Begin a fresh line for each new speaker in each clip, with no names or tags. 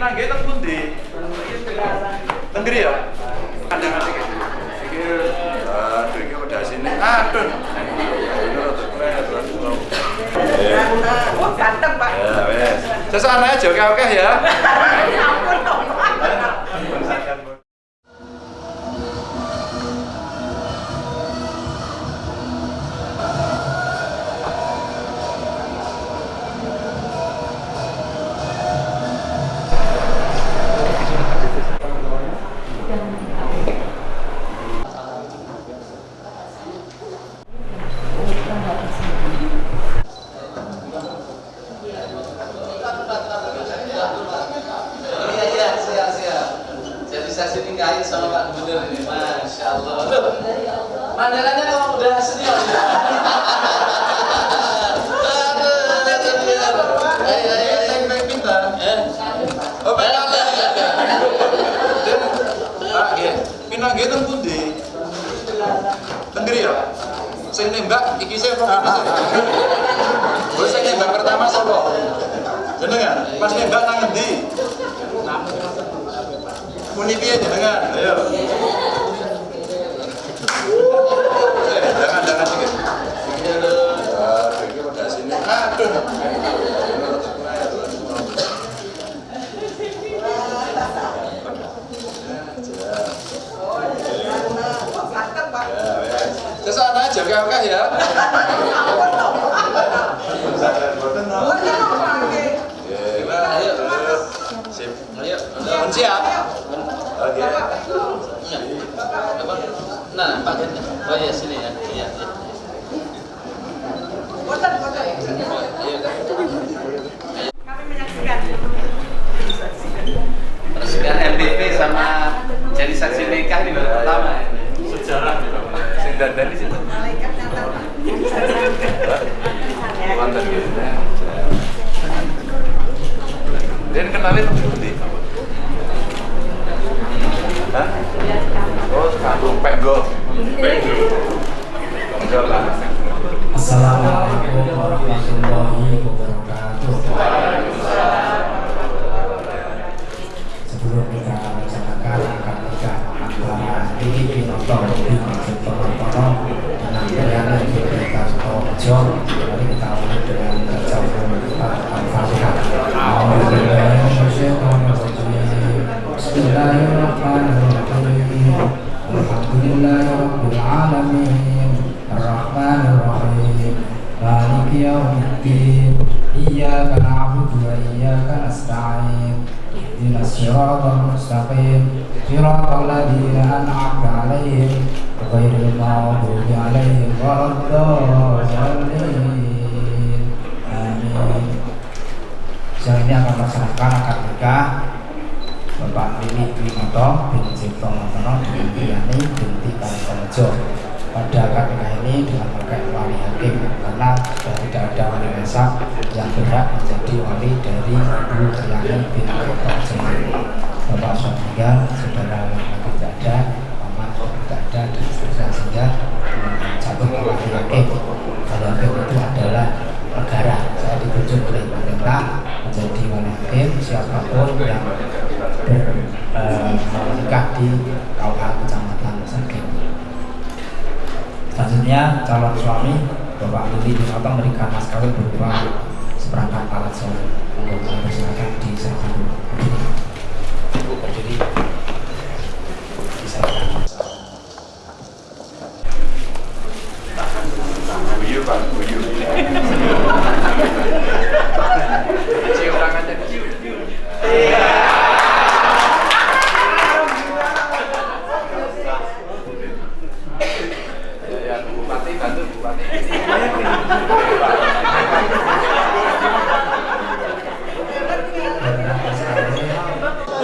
pinangge teng pundi? Teng ngri ya? Kandangan iki. Iki aduh iki udah sini. Aduh.
Ganteng, Pak.
Ya wes. Sesana aja oke-oke ya.
Saya bisa ditinggalin sama Pak Gubernur ini, masya Allah. Loh, mandangannya memang udah senior. ya? Eh,
Oh. Pinangge teng pundi? Teng ya? Sing nembak iki sing? Oh, sing nembak pertama sapa? Jenengan? Pas nembak nang endi? Muni piye jenengan? Ayo. Eh, Jangan jangan sedikit. Aduh, iki udah sini. Aduh.
Oh, ganteng, Pak.
Ya, wes. Ke sana aja oke ya.
Ya ampun, dong, Pak. Oh, ini mau pakai.
Oke, ayo. Sip.
ayo.
Pun siap. Oke.
Apa? Nah, Pak Ganjar. Oh iya sini ya. Iya. iya.
Boten.
Iya.
Kami menyaksikan.
Resmikan MTV sama jadi saksi nikah di baru pertama. Sejarah
Sing dandan di situ.
Malaikat nyata.
Mantan gitu. Dan kenalin nanti. Hah? Oh, kandung penggo. Penggo.
Assalamualaikum warahmatullahi wabarakatuh. Sebelum kita melaksanakan akad nikah antara Diki Pinoto di Masjid Tono dan Priana di Sukorejo, mari kita mulai dengan نستعين اهدنا الصراط المستقيم صراط الذين أنعمت عليهم غير المغضوب عليهم ولا الضالين آمين Siang ini akan melaksanakan akad nikah Bapak Lili Winoto bin Cipto Montono dengan Diani binti Kalikorejo pada nikah ini dengan pakai wali hakim karena sudah tidak ada wali nasab yang berhak menjadi wali dari Ibu Triani bin Kalikorejo Bapak sudah meninggal, saudara laki tidak ada, mama tidak ada dan seterusnya sehingga ke wali hakim. Wali hakim itu adalah negara. Saya ditunjuk oleh pemerintah menjadi wali hakim siapa pun yang ber, eh, di Selanjutnya calon suami Bapak Lili Binoto memberikan mas kawin berupa seperangkat alat sholat. Monggo kami persilakan di samping dulu. Ibu berdiri. Silakan.
Guyu Pak, guyu.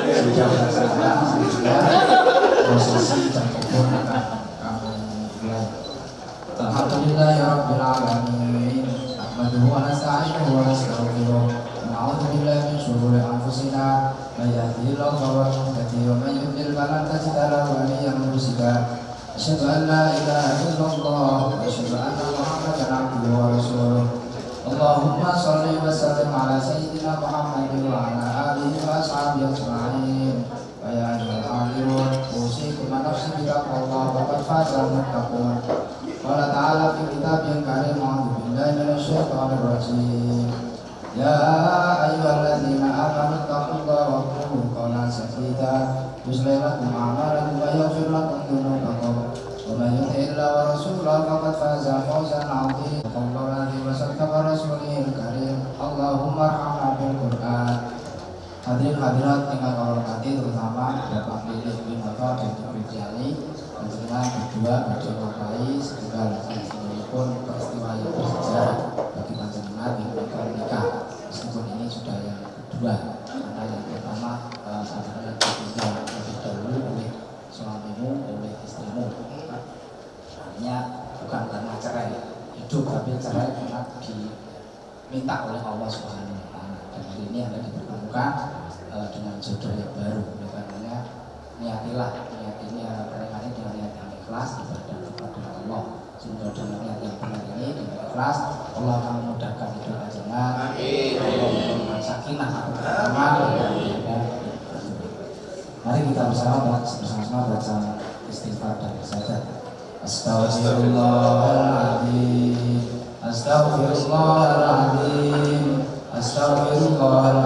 Sudah melaksanakan sudah prosesi dan يصلح لكم أعمالكم ويغفر لكم ذنوبكم ومن يطع الله ورسوله فقد فاز فوزا عظيما صلى الله عليه وسلم ورسوله الكريم اللهم ارحمنا بالقرآن Hadirin hadirat yang kau hormati terutama Bapak Pilih Winoto dan Ibu Jali Menjelang berdua pada ngapai segala pun niatilah niatinya pernikahan ini dengan niat yang ikhlas ibadah kepada Allah. Sehingga dengan niat yang benar ini dengan ikhlas Allah akan memudahkan hidup panjenengan Allah memberikan sakinah Mari kita bersama bersama baca istighfar dan bersajar. Astaghfirullahaladzim. Astaghfirullahaladzim. Astaghfirullahaladzim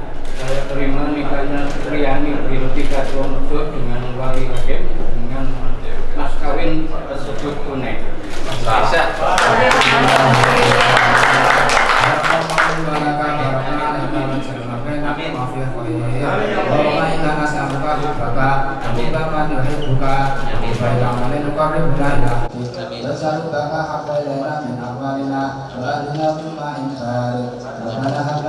saya
terima nikahnya Riani binti Kartonejo dengan wali hakim dengan mas kawin tersebut tunai.
Bisa.
Rabbana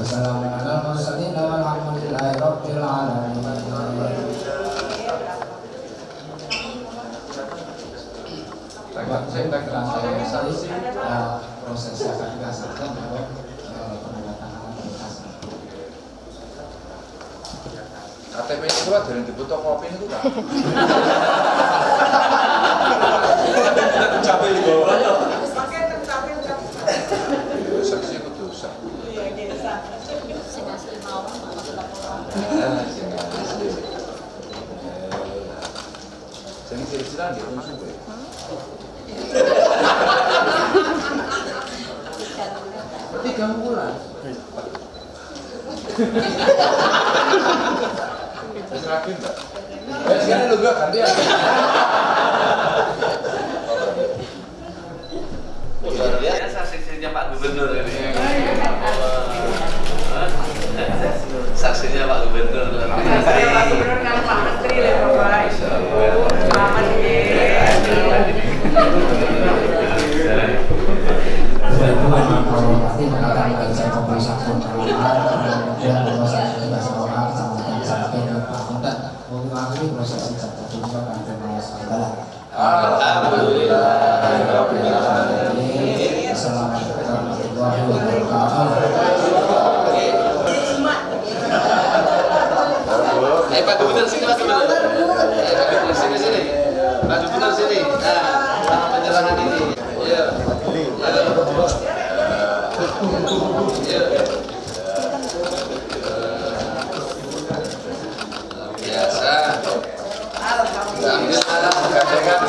yasifun. Wa salamun alal mursalin walhamdulillahi rabbil alamin. Bapak, saya saya proses bahwa penandatanganan berkas.
KTP itu kan dari dibutuh kopi itu kan. Capek di bawah.
Pakai tercapek
Ya, Saksi itu dosa.
Iya, desa.
Jadi kira-kira dia musuh gue. Tiga bulan. Terus rapi enggak? Eh, sekarang lu gak ganti ya?
Luar biasa saksinya Pak Gubernur ini.
بيقدر يلعب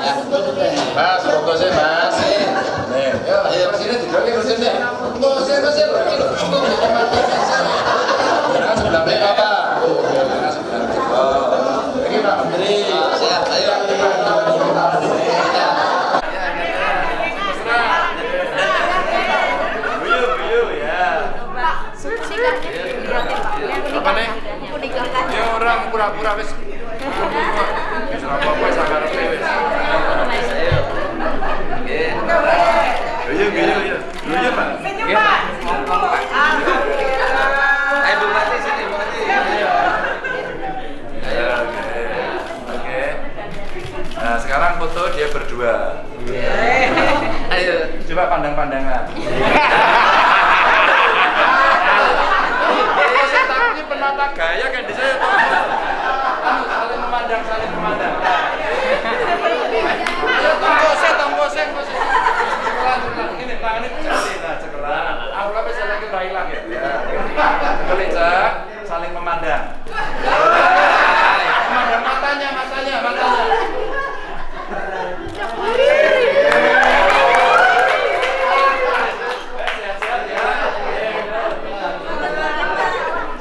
Mas
foto sih Mas nih ya sebelah mereka. Pak Menteri.
Siap, ayo.
Ya.
Apa nih? Ya orang pura-pura. Wis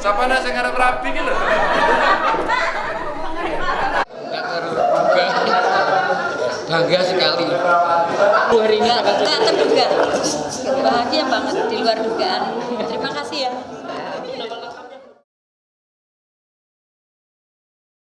Siapa nih saya ngarep rapi gitu?
bangga sekali hari ini tak terduga bahagia banget di luar dugaan ya